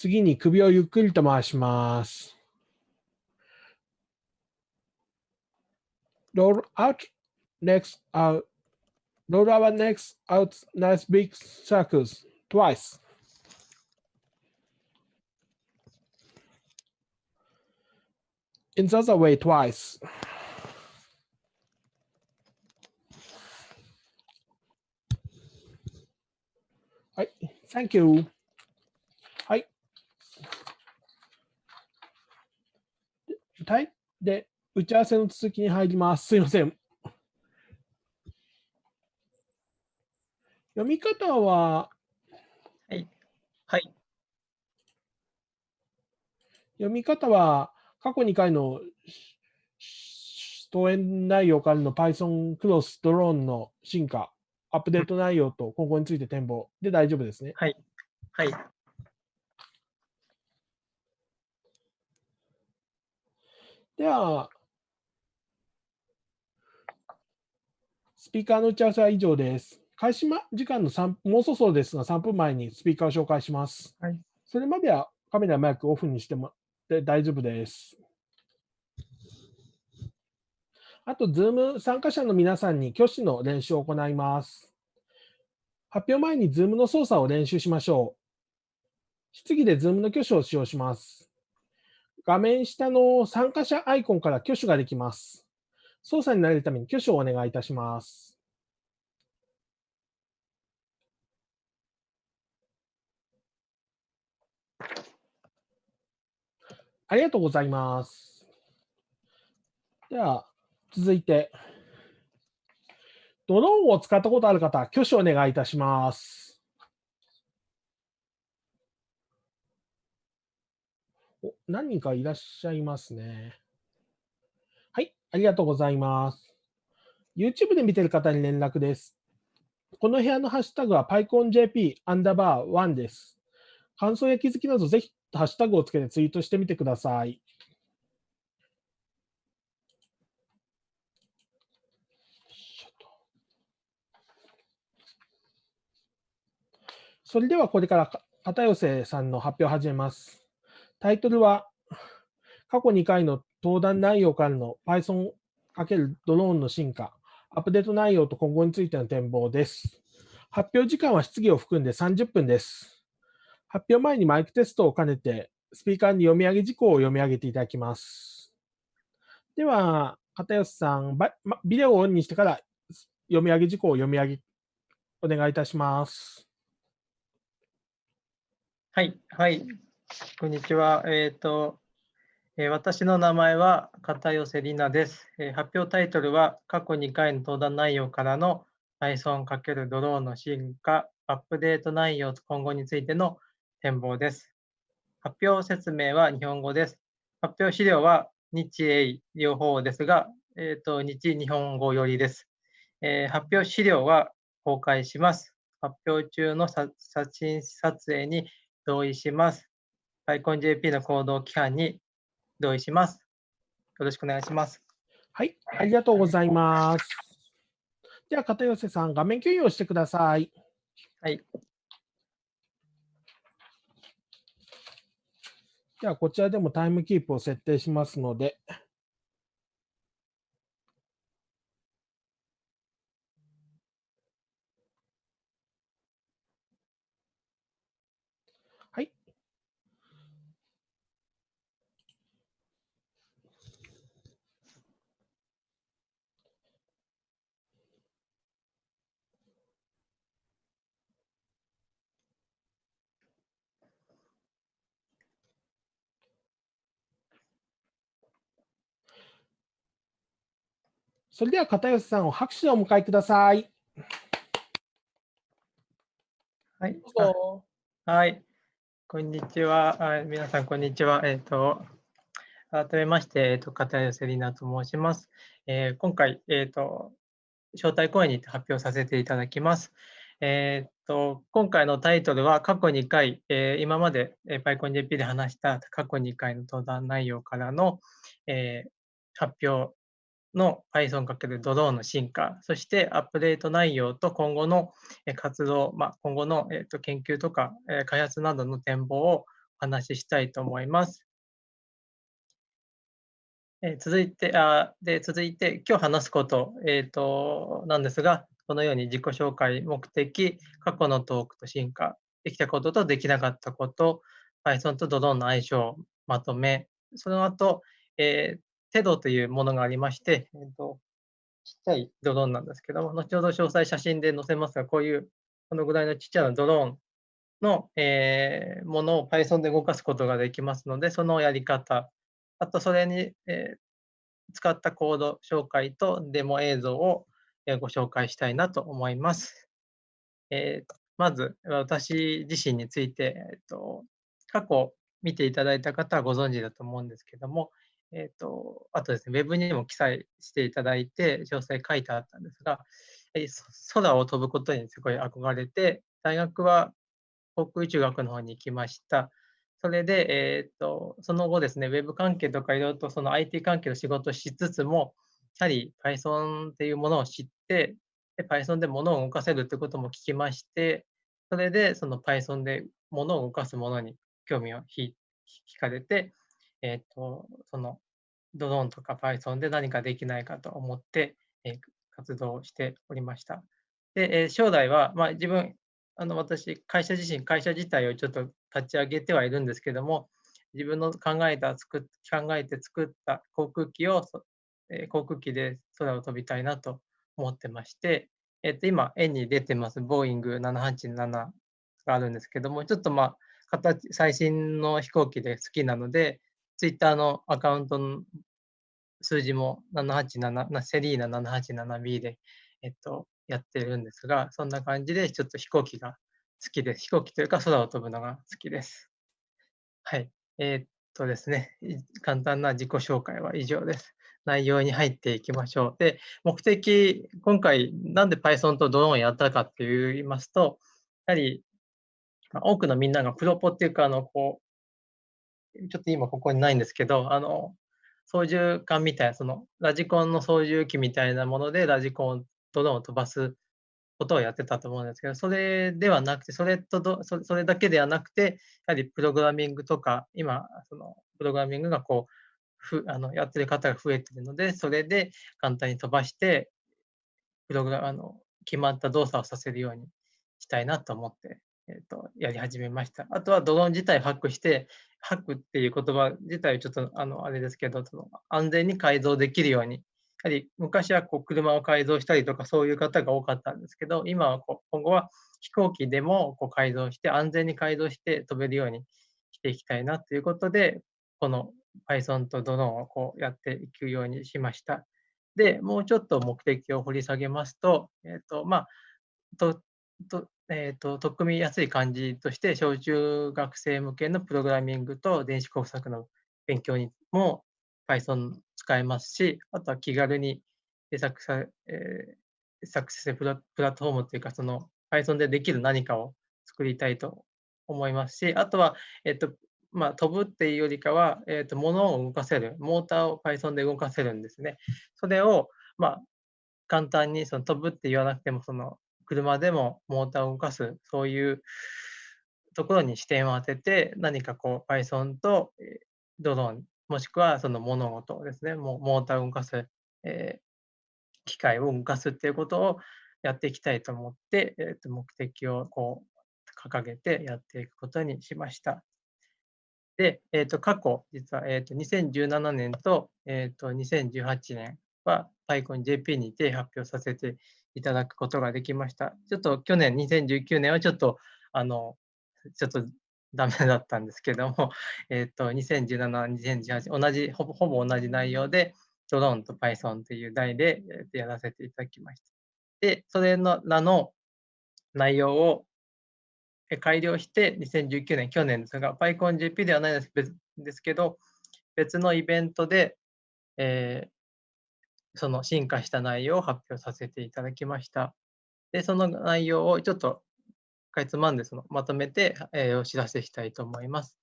次に首をゆっくりと回します。Roll out, next out. Roll our necks out nice big circles twice. In the other way twice. Right, thank you. はい？で、打ち合わせの続きに入ります。すいません。読み方は、はい。はい。読み方は？過去2回の登園内容からの Python クロスドローンの進化、アップデート内容と今後について展望で大丈夫ですね。はい。はい。では、スピーカーの打ち合わせは以上です。開始ま時間の3もうそろそろですが、3分前にスピーカーを紹介します。はいそれまではカメラ、マイクオフにしてもで大丈夫です。あと、Zoom 参加者の皆さんに挙手の練習を行います。発表前に Zoom の操作を練習しましょう。質疑で Zoom の挙手を使用します。画面下の参加者アイコンから挙手ができます。操作に慣れるために挙手をお願いいたします。ありがとうございます。では、続いて、ドローンを使ったことある方、挙手をお願いいたします。お何人かいらっしゃいますね。はい、ありがとうございます。YouTube で見てる方に連絡です。この部屋のハッシュタグは PyConJP アンダーバー1です。感想や気づきなどぜひハッシュタグをつけてツイートしてみてください。それではこれからか片寄さんの発表を始めます。タイトルは、過去2回の登壇内容からの Python× ドローンの進化、アップデート内容と今後についての展望です。発表時間は質疑を含んで30分です。発表前にマイクテストを兼ねて、スピーカーに読み上げ事項を読み上げていただきます。では、片寄さん、ビデオをオンにしてから読み上げ事項を読み上げ、お願いいたします。はい。はい。こんにちは。えっ、と、えー私の名前は片寄里奈です、えー発表タイトルは過去2回の登壇内容からの Python× ドローンの進化、アップデート内容と今後についての展望です。発表説明は日本語です。発表資料は日英両方ですが、えっ、と、日日本語よりです。えー発表資料は公開します。発表中の写真撮影に同意します。PyConJP の行動規範に同意します。よろしくお願いします。はい、ありがとうございます。では、片寄さん、画面共有をしてください。はい。では、こちらでもタイムキープを設定しますので。はい。それでは片寄さんを拍手でお迎えください。はい。はい。こんにちは。あ皆さん、こんにちは。えっ、と、改めまして、えっ、と、片寄里奈と申します。えー今回、えっ、と、招待講演にて発表させていただきます。えっ、と、今回のタイトルは過去2回、えー今まで、えー、PyConJP で話した過去2回の登壇内容からの、えー発表の Python× ドローンの進化、そしてアップデート内容と今後の活動、まあ、今後の、研究とか、開発などの展望をお話ししたいと思います。え続いて、あで続いて、今日話すこと,、えーと、なんですが、このように自己紹介、目的、過去のトークと進化、できたこととできなかったこと、Python とドローンの相性、まとめ、その後、えー、テドというものがありまして、えーと、ちっちゃいドローンなんですけども、後ほど詳細写真で載せますが、こういうこのぐらいのちっちゃなドローンの、えー、ものを Python で動かすことができますので、そのやり方、あとそれに、えー、使ったコード紹介とデモ映像をご紹介したいなと思います。えー、まず、私自身について、えーと、過去見ていただいた方はご存知だと思うんですけども、えーと、あとですね、ウェブにも記載していただいて、詳細書いてあったんですが、え空を飛ぶことにすごい憧れて、大学は航空宇宙学の方に行きました。それで、えーと、その後ですね、ウェブ関係とかいろいろとその IT 関係の仕事をしつつも、やはり Python っていうものを知って、で Python で物を動かせるってことも聞きまして、それでその Python で物を動かすものに興味を引かれて、えーと、そのドローンとか Python で何かできないかと思って、えー、活動しておりました。で、えー、将来は、まあ、自分あの私、会社自身、会社自体をちょっと立ち上げてはいるんですけども、自分の考えた作考えて作った航空機を、えー、航空機で空を飛びたいなと思ってまして、えー、と今、円に出てます、ボーイング787があるんですけども、ちょっとまあ、形最新の飛行機で好きなので、ツイッターのアカウントの数字も787、セリーナ 787B で、えっと、やってるんですが、そんな感じでちょっと飛行機が好きです。飛行機というか空を飛ぶのが好きです。はい。えー、っとですね、簡単な自己紹介は以上です。内容に入っていきましょう。で、目的、今回なんで Python とドローンをやったかって言いますと、やはり多くのみんながプロポっていうか、あの、こう、ちょっと今ここにないんですけど、あの、操縦桿みたいな、そのラジコンの操縦機みたいなものでラジコンドローンを飛ばすことをやってたと思うんですけど、それではなくて、それとどそそれだけではなくて、やはりプログラミングとか、今、そのプログラミングがこう、ふあのやってる方が増えてるので、それで簡単に飛ばして、プログラあの決まった動作をさせるようにしたいなと思って、えーと、やり始めました。あとはドローン自体ハックして、ハックっていう言葉自体ちょっとあのあれですけど、その安全に改造できるようにやはり昔はこう車を改造したりとかそういう方が多かったんですけど、今はこう今後は飛行機でもこう改造して、安全に改造して飛べるようにしていきたいなということで、この Python とドローンをこうやっていくようにしました。で、もうちょっと目的を掘り下げますと、えっ、ー、と、まあ、と、と、えっ、ー、と、取っ組みやすい感じとして、小中学生向けのプログラミングと電子工作の勉強にも Python 使えますし、あとは気軽に作さ、えー、作成プラプラットフォームというか、その Python でできる何かを作りたいと思いますし、あとは、えっ、と、まあ、飛ぶっていうよりかは、えっ、と、物を動かせる、モーターを Python で動かせるんですね。それを、まあ、簡単にその飛ぶって言わなくても、その車でもモーターを動かす、そういうところに視点を当てて、何かこう Python とドローンもしくはその物事ですね、もモーターを動かす、えー、機械を動かすっていうことをやっていきたいと思って、えー、と目的をこう掲げてやっていくことにしました。で、えー、と過去、実は、えー、と2017年と,、えー、と2018年は PyConJP にて発表させていただくことができました。ちょっと去年2019年はちょっとあのちょっとダメだったんですけども、えっ、と、2017、2018、同じ、ほぼほぼ同じ内容で、ドローンと Python という題でやらせていただきました。で、それのらの内容を改良して、2019年、去年ですが、PyConJP ではないですですけど、別のイベントで、えー、その進化した内容を発表させていただきました。で、その内容をちょっとかいつまんでそのまとめて、えー、お知らせしたいと思います。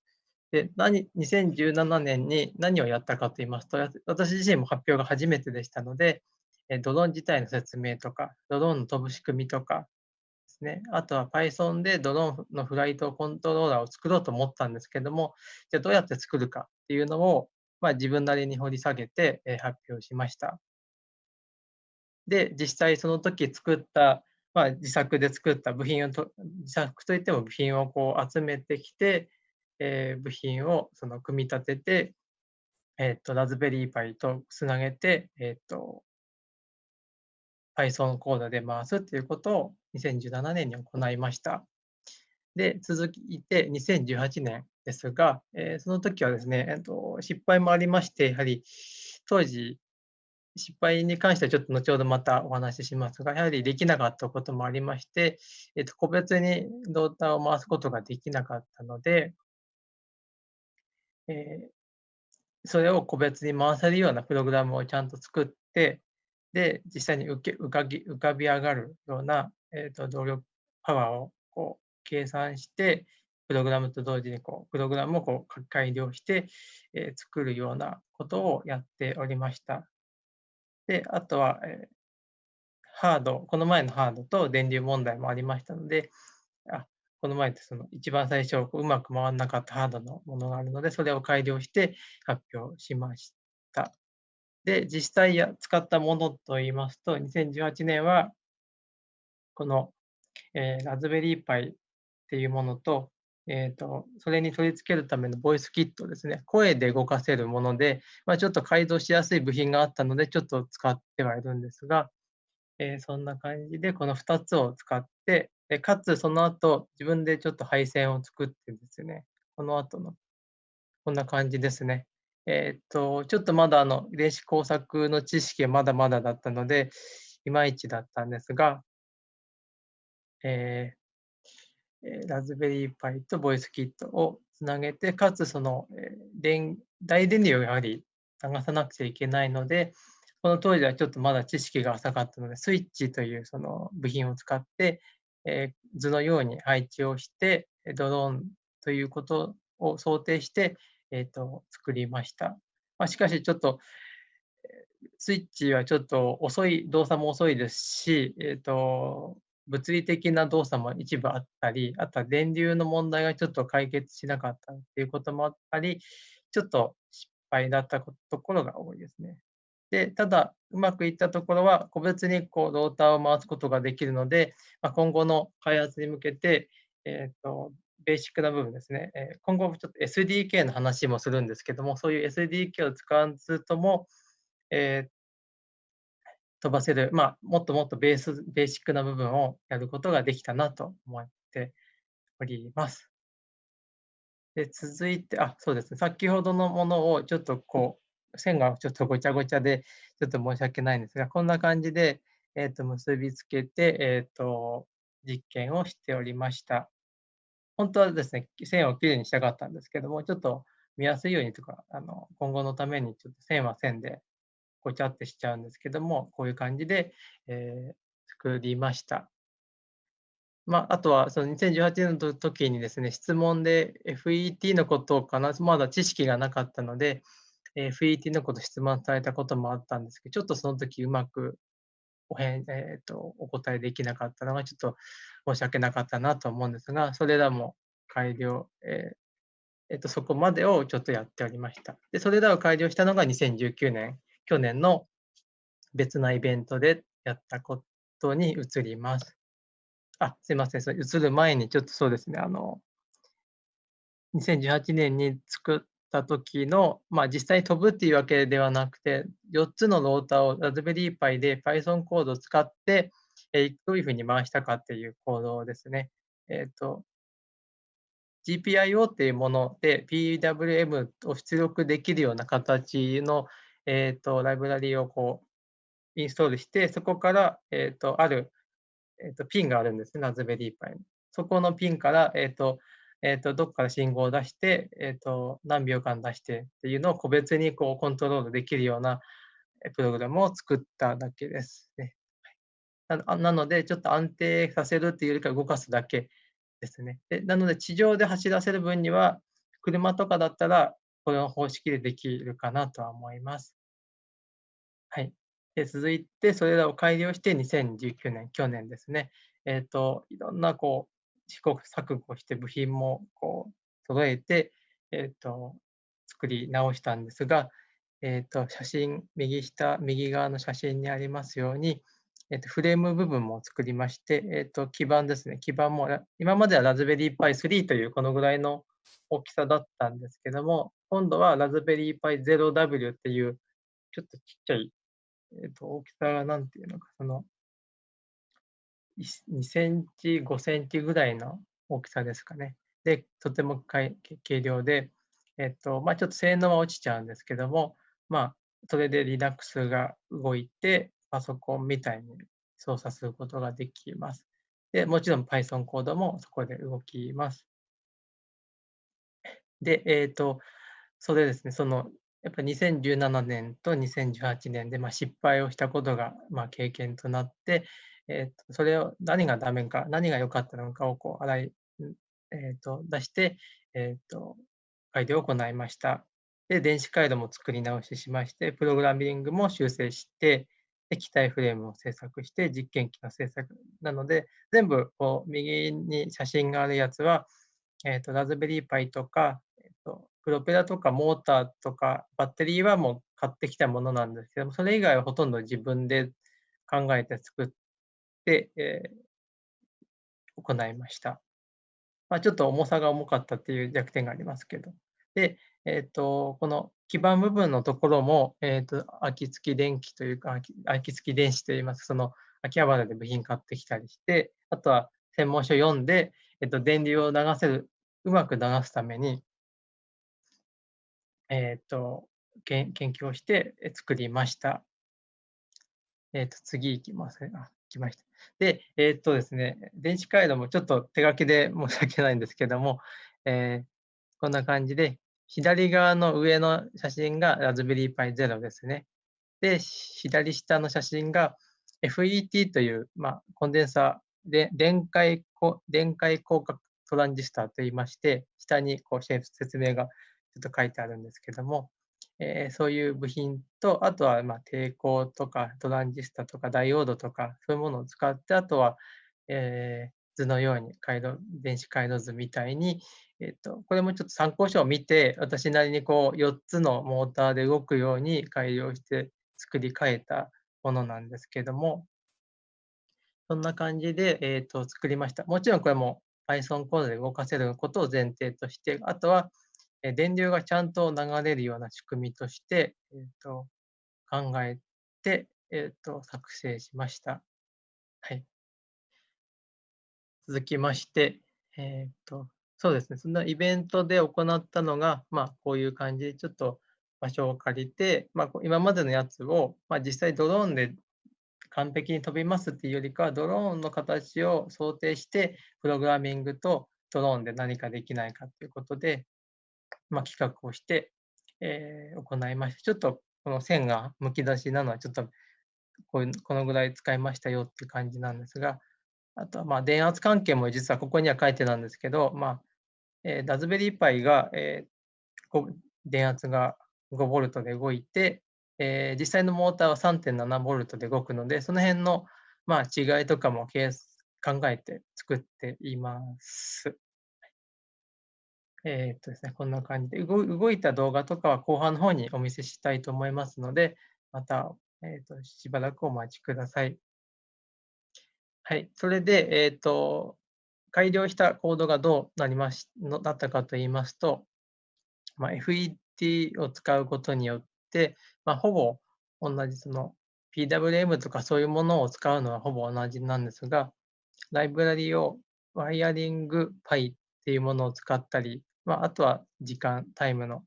で何2017年に何をやったかと言いますと、私自身も発表が初めてでしたので、えドローン自体の説明とか、ドローンの飛ぶ仕組みとか、ですね。あとは Python でドローンのフライトコントローラーを作ろうと思ったんですけども、じゃあどうやって作るかっていうのを、まあ、自分なりに掘り下げて、え発表しました。で、実際その時作った、まあ、自作で作った部品をと、自作といっても部品をこう集めてきて、えー、部品をその組み立てて、えっ、ー、と、ラズベリーパイとつなげて、えっ、ー、と、Python コードで回すということを2017年に行いました。で、続いて2018年ですが、えー、その時はですね、えーと、失敗もありまして、やはり当時、失敗に関してはちょっと後ほどまたお話ししますが、やはりできなかったこともありまして、えーと、個別にドータを回すことができなかったので、えー、それを個別に回せるようなプログラムをちゃんと作って、で、実際に浮け浮かぎ浮かび上がるような、えーと、動力パワーをこう計算して、プログラムと同時にこうプログラムをこう改良して、えー、作るようなことをやっておりました。で、あとは、え、ハード、この前のハードと電流問題もありましたので、あこの前ってその一番最初うまく回らなかったハードのものがあるので、それを改良して発表しました。で、実際や使ったものといいますと、2018年は、この、えー、ラズベリーパイっていうものと、えーと、それに取り付けるためのボイスキットですね、声で動かせるもので、まあ、ちょっと改造しやすい部品があったので、ちょっと使ってはいるんですが、えー、そんな感じで、この2つを使って、でかつその後、自分でちょっと配線を作ってですね、この後の、こんな感じですね。えっ、と、ちょっとまだあの、遺伝子工作の知識はまだまだだったので、いまいちだったんですが、えー、ラズベリーパイとボイスキットをつなげて、かつその、え電大電流をやはり流さなくちゃいけないので、この当時はちょっとまだ知識が浅かったので、スイッチというその部品を使って、え、図のように配置をして、ドローンということを想定して、えーと、作りました。まあ、しかしちょっと、スイッチはちょっと遅い、動作も遅いですし、えーと、物理的な動作も一部あったり、あとは電流の問題がちょっと解決しなかったっていうこともあったり、ちょっと失敗だったところが多いですね。で、ただ、うまくいったところは、個別にこうローターを回すことができるので、まあ、今後の開発に向けて、えーと、ベーシックな部分ですね、え今後ちょっと SDK の話もするんですけども、そういう SDK を使わずとも、えー、飛ばせる、まあ、もっともっとベース、ベーシックな部分をやることができたなと思っております。で続いて、あ、そうですね、先ほどのものをちょっとこう、線がちょっとごちゃごちゃで、ちょっと申し訳ないんですが、こんな感じで、えー、と結びつけて、えー、と実験をしておりました。本当はですね、線をきれいにしたかったんですけども、ちょっと見やすいようにとか、あの今後のためにちょっと線は線でごちゃってしちゃうんですけども、こういう感じで、えー、作りました。まあ、あとはその2018年の時にですね、質問で FET のことかな、まだ知識がなかったので、FET のこと質問されたこともあったんですけど、ちょっとその時うまくお返、えーと、お答えできなかったのがちょっと申し訳なかったなと思うんですが、それらも改良、えーえーと、そこまでをちょっとやっておりました。で、それらを改良したのが2019年、去年の別なイベントでやったことに移ります。あ、すいません、それ移る前にちょっとそうですね、あの、2018年に作った時の、まあ、実際に飛ぶっていうわけではなくて、4つのローターをラズベリーパイで Python コードを使って、えー、どういうふうに回したかっていうコードですね。えっ、ー、と、GPIO っていうもので PWM を出力できるような形の、えーと、ライブラリをこうインストールして、そこから、えーと、ある、えーと、ピンがあるんですね、ラズベリーパイに。そこのピンから、えーとえーと、どこから信号を出して、えーと、何秒間出してっていうのを個別にこうコントロールできるようなプログラムを作っただけですね。なので、ちょっと安定させるっていうよりか動かすだけですね。でなので、地上で走らせる分には、車とかだったら、この方式でできるかなとは思います。で続いて、それらを改良して2019年、去年ですね、えっ、と、いろんなこう、試行錯誤して部品もこう、揃えて、えっ、と、作り直したんですが、えっ、と、写真、右下、右側の写真にありますように、えっと、フレーム部分も作りまして、えっと、基板ですね。基板も、今まではラズベリーパイ3というこのぐらいの大きさだったんですけども、今度はラズベリーパイ 0W っていう、ちょっとちっちゃい、えっと、大きさがなんていうのか、その、2センチ、5センチぐらいの大きさですかね。で、とても軽量で、えっと、まあ、ちょっと性能は落ちちゃうんですけども、まあ、それで Linux が動いて、パソコンみたいに操作することができます。で、もちろん Python コードもそこで動きます。で、えっ、ー、と、それですね、その、やっぱ2017年と2018年で、まあ、失敗をしたことが、まあ、経験となって、えー、とそれを何がダメか、何が良かったのかをこう洗い、えー、と出して、えー、と改良を行いました。で、電子回路も作り直ししまして、プログラミングも修正して、液体フレームを制作して実験機の制作なので、全部こう右に写真があるやつは、えーと、ラズベリーパイとか、えーと、プロペラとかモーターとかバッテリーはもう買ってきたものなんですけども、それ以外はほとんど自分で考えて作って、えー、行いました。まあ、ちょっと重さが重かったっていう弱点がありますけど。で、えーと、この基板部分のところも、えーと、秋付き電気というか秋付き電子といいますその秋葉原で部品買ってきたりしてあとは専門書読んで、えーと、電流を流せるうまく流すために、えー、と研究をして作りました。えー、と次いきます。あ来ました。で、えっ、とですね、電子回路もちょっと手書きで申し訳ないんですけども、え、こんな感じで左側の上の写真がラズベリーパイ0ですね。で、左下の写真が FET という、まあ、コンデンサーで電解電解広角トランジスタといいまして、下にこう説明がと書いてあるんですけども、えー、そういう部品と、あとはま抵抗とかトランジスタとかダイオードとか、そういうものを使って、あとは、え、図のように回路電子回路図みたいに、えっと、これもちょっと参考書を見て、私なりにこう4つのモーターで動くように改良して作り変えたものなんですけども、そんな感じで、えっと作りました。もちろんこれも Python コードで動かせることを前提として、あとは電流がちゃんと流れるような仕組みとして、えっと考えて、えっと作成しました。はい。続きまして、えっとそうですね、そのイベントで行ったのが、まあ、こういう感じで、ちょっと場所を借りて、まあ、今までのやつを、まあ、実際ドローンで完璧に飛びますっていうよりかは、ドローンの形を想定して、プログラミングとドローンで何かできないかということで、まあ、企画をして、えー、行いました。ちょっとこの線がむき出しなのは、ちょっとここのぐらい使いましたよっていう感じなんですが、あとはまあ電圧関係も実はここには書いてたんですけど、まあ、えー、ラズベリーパイが、えー、電圧が 5V で動いて、えー、実際のモーターは 3.7V で動くので、その辺の、まあ、違いとかも考えて作っています。え、っとですね、こんな感じで動動いた動画とかは後半の方にお見せしたいと思いますので、また、えー、っとしばらくお待ちください。はい、それで、えー、っと、改良したコードがどうなりましのだったかといいますと、まあ、FET を使うことによって、まあ、ほぼ同じその PWM とかそういうものを使うのはほぼ同じなんですが、ライブラリをワイヤリング Pi っていうものを使ったり、まあ、あとは時間、タイムの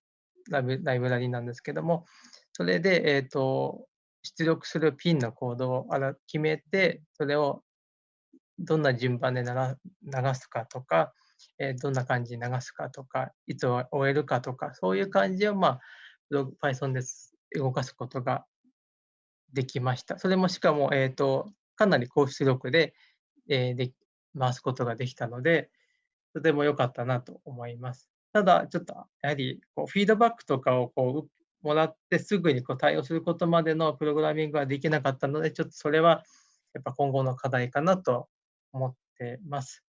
ライブラリなんですけども、それで、えーと出力するピンのコードを決めて、それをどんな順番で流すかとか、えどんな感じに流すかとか、いつ終えるかとか、そういう感じを、まあ、Python で動かすことができました。それもしかも、えーと、かなり高出力で,、えー、で回すことができたので、とても良かったなと思います。ただ、ちょっとやはりこうフィードバックとかをこうもらってすぐにこう対応することまでのプログラミングはできなかったので、ちょっとそれはやっぱ今後の課題かなと思ってます。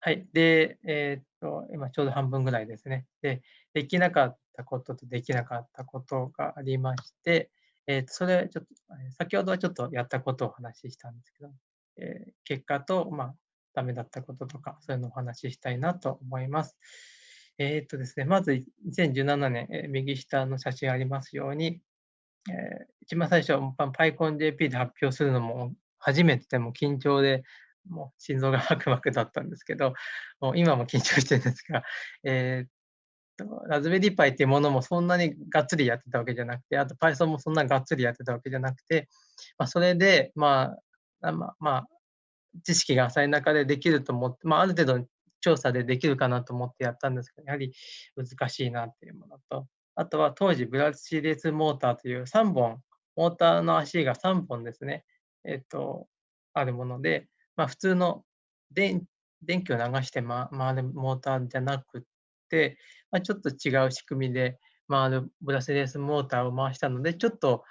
はい。で、えー、っと、今ちょうど半分ぐらいですね。で、できなかったこととできなかったことがありまして、えー、っと、それちょっと、先ほどはちょっとやったことをお話ししたんですけど、えー、結果と、まあ、ダメだったこととか、そういうのをお話ししたいなと思います。えー、っとですね、まず2017年、え右下の写真ありますように、えー、一番最初、PyConJP で発表するのも初めてでも緊張で、もう心臓がバクバクだったんですけど、もう今も緊張してるんですが、えー、ラズベリーパイっていうものもそんなにがっつりやってたわけじゃなくて、あと Python もそんなにがっつりやってたわけじゃなくて、まあ、それで、まあ、まあ、知識が浅い中でできると思って、まあ、ある程度調査でできるかなと思ってやったんですけど、やはり難しいなっていうものと、あとは当時ブラシレスモーターという3本、モーターの足が3本ですね、えっと、あるもので、まあ、普通の電電気を流して回るモーターじゃなくて、まあ、ちょっと違う仕組みで回るブラスレスモーターを回したので、ちょっと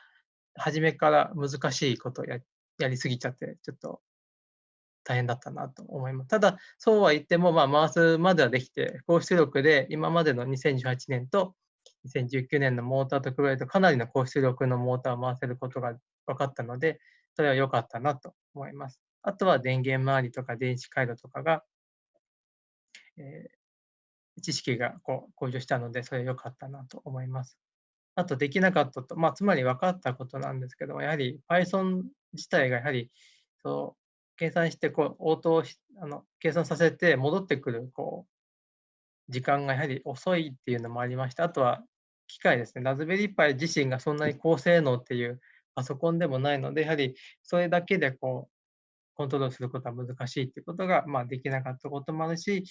初めから難しいことをややりすぎちゃって、ちょっと大変だったなと思います。ただ、そうは言っても、まあ、回すまではできて、高出力で今までの2018年と2019年のモーターと比べるとかなりの高出力のモーターを回せることが分かったので、それは良かったなと思います。あとは電源周りとか電子回路とかが、えー、知識がこう向上したので、それは良かったなと思います。あとできなかったと、まあ、つまり分かったことなんですけども、やはり Python 自体がやはりそう計算してこう応答あの計算させて戻ってくるこう時間がやはり遅いっていうのもありまして、あとは機械ですね、ラズベリーパイ自身がそんなに高性能っていうパソコンでもないので、やはりそれだけでこうコントロールすることは難しいっていうことが、まあ、できなかったこともあるし、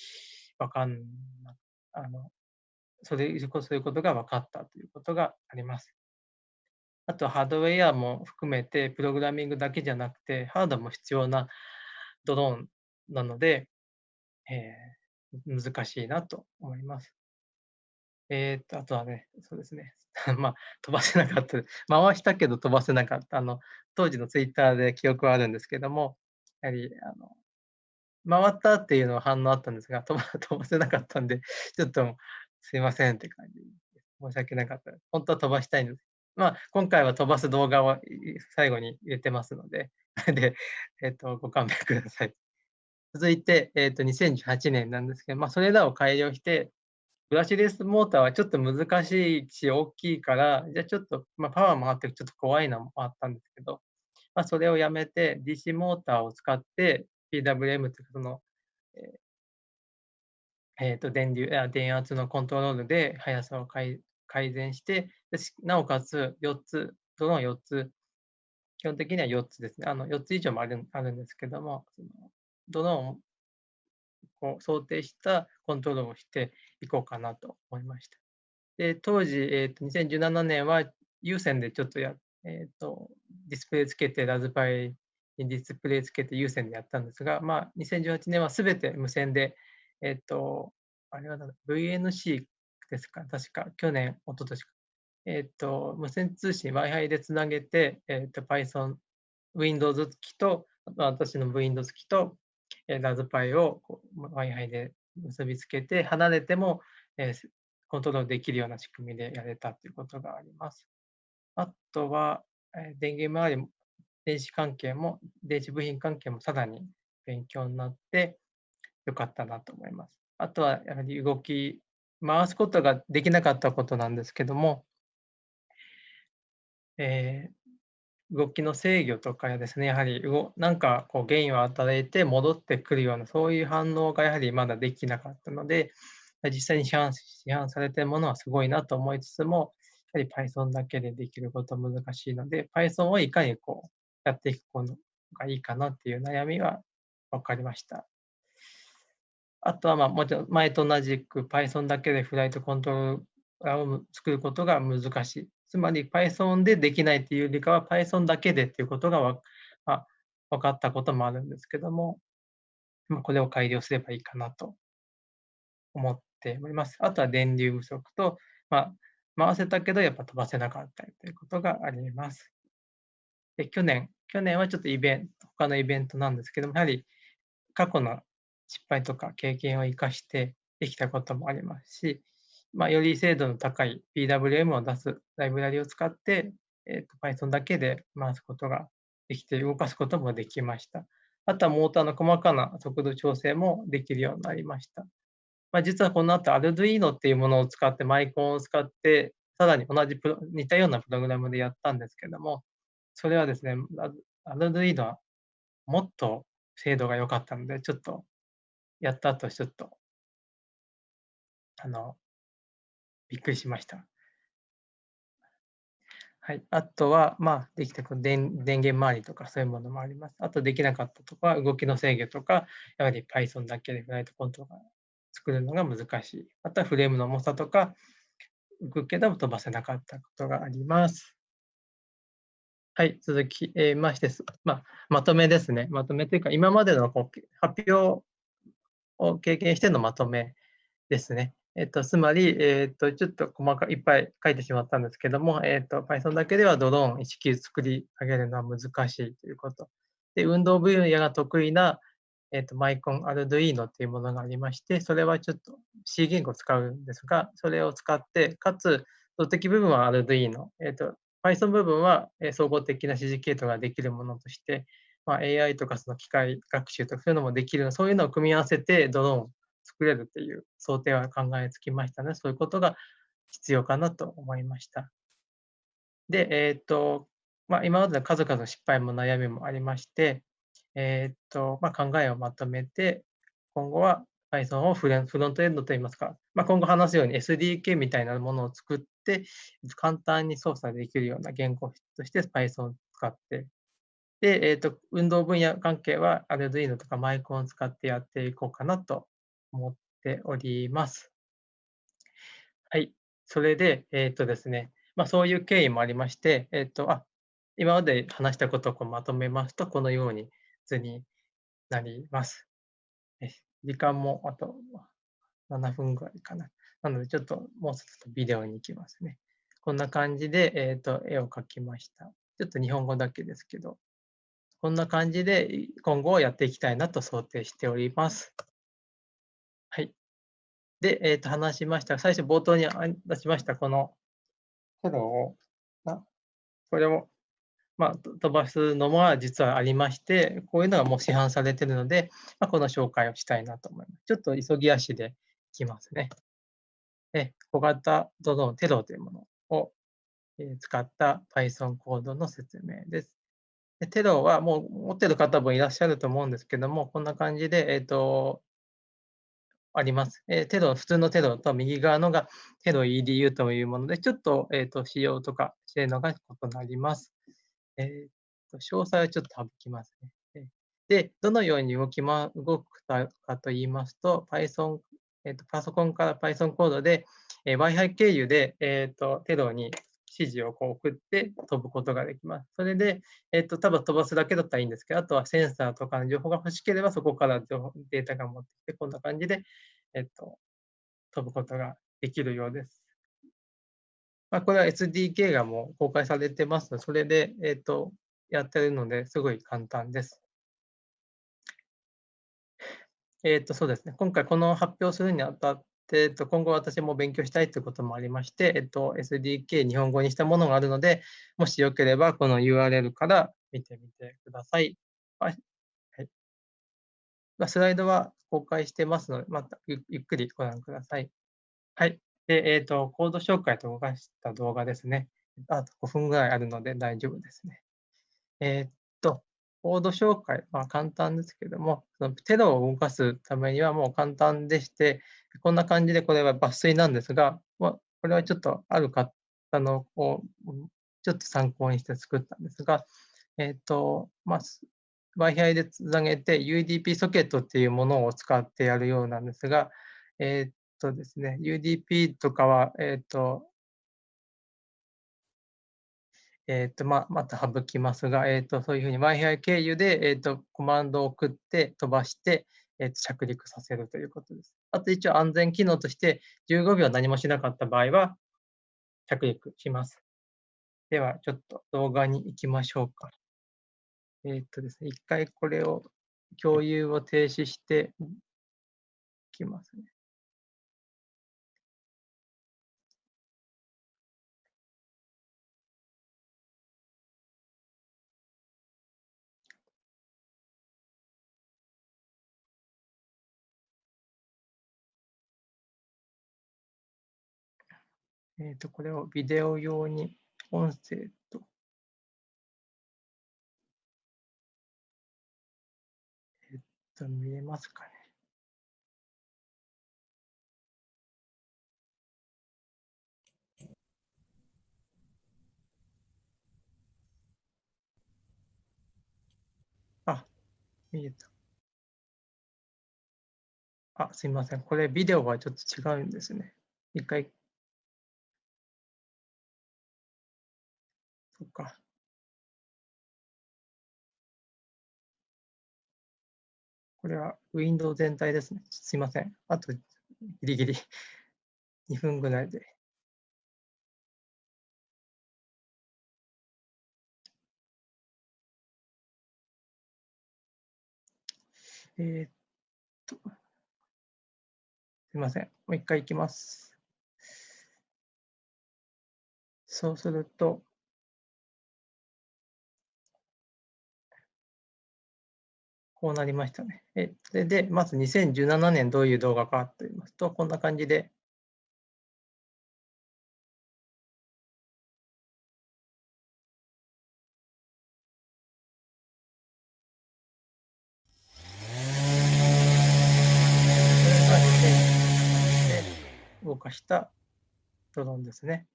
わかんなあのそれそういうことが分かったということがあります。あとハードウェアも含めて、プログラミングだけじゃなくて、ハードも必要なドローンなので、えー、難しいなと思います。えっ、と、あとはね、そうですね。まあ、飛ばせなかった。回したけど飛ばせなかった。あの、当時のツイッターで記憶はあるんですけども、やはり、あの、回ったっていうのは反応あったんですが、飛ば 飛ばせなかったんで、ちょっとすいませんって感じ。申し訳なかった。本当は飛ばしたいんです。まあ、今回は飛ばす動画を最後に入れてますので、で、えっ、と、ご勘弁ください。続いて、えっ、と、2018年なんですけど、まあ、それらを改良して、ブラシレスモーターはちょっと難しいし、大きいから、じゃあちょっと、まあ、パワーもあってちょっと怖いのもあったんですけど、まあ、それをやめて DC モーターを使って PWM というか、その、えーえー、と電流電圧のコントロールで速さを改善して、なおかつ4つ、ドローン4つ、基本的には4つですね。あの4つ以上もあるあるんですけども、そのドローンをこう想定したコントロールをしていこうかなと思いました。で当時、えーと、2017年は有線でちょっとや、えーと、ディスプレイつけて、ラズパイにディスプレイつけて有線でやったんですが、まあ、2018年はすべて無線で、え、ー、と、あれは VNC ですか、確か、去年、一昨年か。えっ、と、無線通信、Wi-Fi でつなげて、えっ、と、Python、Windows 機と、私の Windows 機と、えー、ラズパイを Wi-Fi で結びつけて、離れても、えー、コントロールできるような仕組みでやれたということがあります。あとは、えー、電源周り、電子関係も、電子部品関係もさらに勉強になってよかったなと思います。あとは、やはり動き、回すことができなかったことなんですけども、えー、動きの制御とかやですね、やはりなんかこう原因を与えて戻ってくるような、そういう反応がやはりまだできなかったので、実際に市販市販されているものはすごいなと思いつつも、やはり Python だけでできることは難しいので、Python をいかにこうやっていくことがいいかなっていう悩みは分かりました。あとは、まあ、もちろん前と同じく Python だけでフライトコントローラーを作ることが難しい。つまり Python でできないっていうよりかは Python だけでっていうことがわ、まあ、分かったこともあるんですけども、まあ、これを改良すればいいかなと思っております。あとは電流不足と、まあ、回せたけどやっぱ飛ばせなかったりということがあります。で去年、去年はちょっとイベント、他のイベントなんですけども、やはり過去の失敗とか経験を生かしてできたこともありますし、まあ、より精度の高い PWM を出すライブラリを使って、えー、と Python だけで回すことができて、動かすこともできました。あとはモーターの細かな速度調整もできるようになりました。まあ、実はこの後 Arduino っていうものを使って、マイコンを使って、さらに同じプロ似たようなプログラムでやったんですけども、それはですね、Arduino はもっと精度が良かったので、ちょっとやった後、ちょっと、あの、びっくりしました。はい、あとは、まあ、できたこの電電源周りとかそういうものもあります。あとできなかったとか、動きの制御とか、やはり Python だけでフライトコントローラー作るのが難しい。またフレームの重さとか、動くけど飛ばせなかったことがあります。はい、続きまして、まあ、まとめですね。まとめというか、今までのこう発表を経験してのまとめですね。えっと、つまり、えっと、ちょっと細かい、いっぱい書いてしまったんですけども、えっと、Python だけではドローン1機作り上げるのは難しいということ。で、運動分野が得意な、えっと、マイコン、アルドイーノというものがありまして、それはちょっと C 言語を使うんですが、それを使って、かつ、動的部分はアルドイーノ、えっと、Python 部分は総合的な指示系統ができるものとして、まあ、AI とかその機械学習とかそういうのもできるそういうのを組み合わせてドローン作れるっていう想定は考えつきましたので、そういうことが必要かなと思いました。で、えっ、と、まあ、今までの数々の失敗も悩みもありまして、えっ、と、まあ、考えをまとめて、今後は Python をフロントエンドといいますか、まあ、今後話すように SDK みたいなものを作って、簡単に操作できるような言語として Python を使ってで、えーと、運動分野関係は Arduino とかマイコンを使ってやっていこうかなと思っております。はい。それで、えっ、ー、とですね、まあ、そういう経緯もありまして、えっ、ー、と、あ、今まで話したことをこうまとめますと、このように図になります。時間もあと7分ぐらいかな。なので、ちょっともうちょっとビデオに行きますね。こんな感じで、えーと絵を描きました。ちょっと日本語だけですけど、こんな感じで今後をやっていきたいなと想定しております。で、え、ー、と、話しました。最初冒頭に出しました、このフォロを、これを、まあ、飛ばすのも実はありまして、こういうのがもう市販されているので、まあ、この紹介をしたいなと思います。ちょっと急ぎ足でいきますね。で小型ドローンテロというものを使った Python コードの説明です。でテロはもう持ってる方もいらっしゃると思うんですけども、こんな感じで、えっ、ー、と、あります。えー、テロ、普通のテロと右側のがテロ EDU というもので、ちょっと,、えーと、仕様とか性能が異なります。えーと、詳細はちょっと省きますね。で、どのように動きま、動くかと言いますと、Python、えーと、パソコンから Python コードで、えー、Wi-Fi 経由で、えー、とテロに指示をこう送って飛ぶことができます。それで、えっと、多分飛ばすだけだったらいいんですけど、あとはセンサーとかの情報が欲しければ、そこから情報データが持ってきて、こんな感じで、えっと、飛ぶことができるようです。まあ、これは SDK がもう公開されてますので、それで、えっと、やってるので、すごい簡単です。えっと、そうですね。今回この発表するにあたってで、えっと、今後私も勉強したいということもありまして、えっと、SDK 日本語にしたものがあるので、もしよければこの URL から見てみてください。はい。スライドは公開してますので、またゆっくりご覧ください。はい。で、えっ、と、コード紹介と動かした動画ですね。あと5分ぐらいあるので大丈夫ですね。えっ、コード紹介は簡単ですけども、そのテロを動かすためにはもう簡単でして、こんな感じでこれは抜粋なんですが、ま、これはちょっとある方のをちょっと参考にして作ったんですが、えっ、と、まあ、Wi-Fi でつなげて UDP ソケットっていうものを使ってやるようなんですが、えっ、とですね、UDP とかは、えっ、と、えっ、と、ままた省きますが、えっ、と、そういうふうに Wi-Fi 経由で、えっ、と、コマンドを送って飛ばして、えー、着陸させるということです。あと一応安全機能として15秒何もしなかった場合は着陸します。ではちょっと動画に行きましょうか。えっとですね、一回これを共有を停止していきますね。えっ、と、これをビデオ用に音声と、えっ、と、見えますかね。あ、見えた。あ、すみません。これビデオはちょっと違うんですね。一回そっか。これはウィンドウ全体ですね。すいません。あとギリギリ 2分ぐらいで。えー、っと、すいません。もう一回いきます。そうすると、こうなりましたね。えそれで、まず2017年どういう動画かと言いますと、こんな感じで。動かしたドローンですね。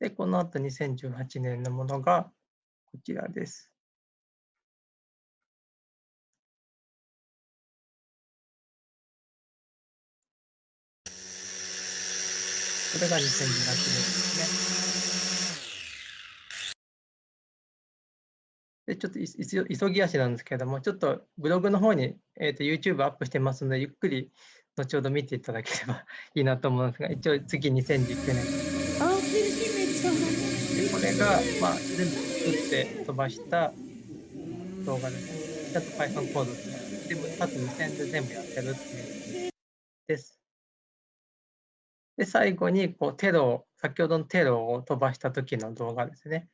で、この後2018年のものがこちらです。これが2018年ですね。で、ちょっと急ぎ足なんですけれども、ちょっとブログの方に、えーと、YouTube アップしてますので、ゆっくり後ほど見ていただければ いいなと思うんですが、一応次2019年。でこれが、まあ、全部作って飛ばした動画ですね。ちゃんと Python コードで、全部、あと無線で全部やってるっていうです。で、最後にこうテロ先ほどのテロを飛ばした時の動画ですね。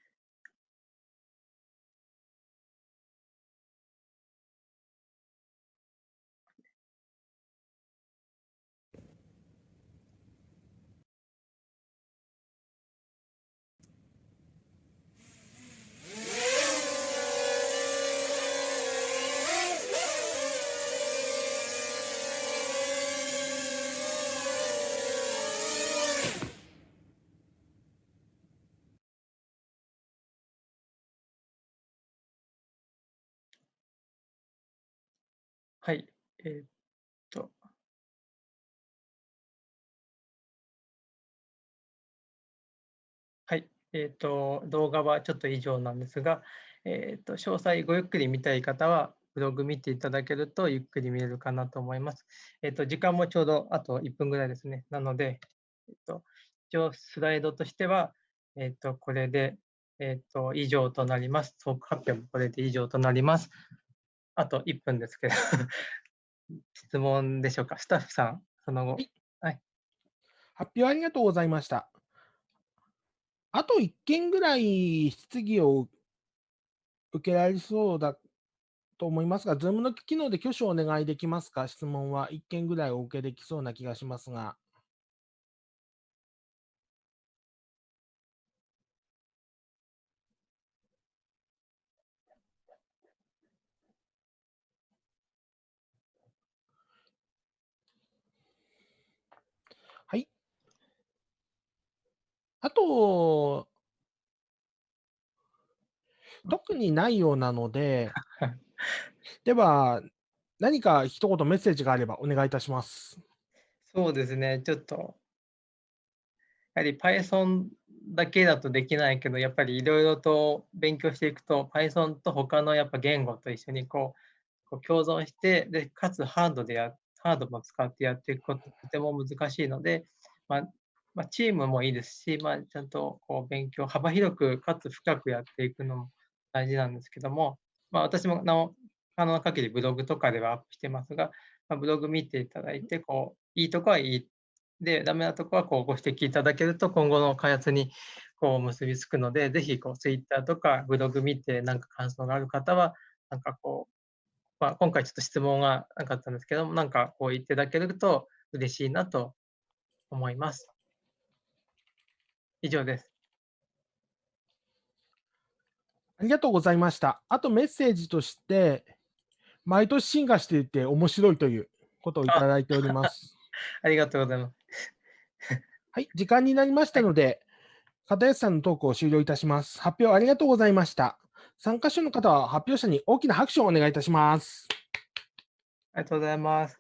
はい。えーっと。はい。えーっと、動画はちょっと以上なんですが、えーっと、詳細ごゆっくり見たい方は、ブログ見ていただけるとゆっくり見れるかなと思います。えーと、時間もちょうどあと1分ぐらいですね。なので、えーと、一応スライドとしては、えーと、これで、えっと、以上となります。トーク発表もこれで以上となります。あと1分ですけど 質問でしょうか？スタッフさん、その後。はい。発表ありがとうございました。あと1件ぐらい質疑を受けられそうだと思いますが、Zoom の機能で挙手をお願いできますか？質問は1件ぐらいお受けできそうな気がしますが。あと、特にないようなので、では、何か一言メッセージがあればお願いいたします。そうですね、ちょっと、やはり Python だけだとできないけど、やっぱりいろいろと勉強していくと、Python と他のやっぱ言語と一緒にこうこう共存して、でかつハードでやハードも使ってやっていくこととても難しいので、まあ、まあ、チームもいいですし、まあ、ちゃんとこう勉強、幅広くかつ深くやっていくのも大事なんですけども、まあ、私もなお可能な限りブログとかではアップしてますが、まあ、ブログ見ていただいて、こう、いいとこはいい。で、ダメなとこはこうご指摘いただけると、今後の開発にこう結びつくので、ぜひこう Twitter とかブログ見て、なんか感想がある方は、なんかこう、まあ、今回ちょっと質問がなかったんですけども、なんかこう言っていただけると嬉しいなと思います。以上です。ありがとうございました。あとメッセージとして、毎年進化していて面白いということをいただいております。ありがとうございます。はい、時間になりましたので、片安さんのトークを終了いたします。発表ありがとうございました。参加者の方は発表者に大きな拍手をお願いいたします。ありがとうございます。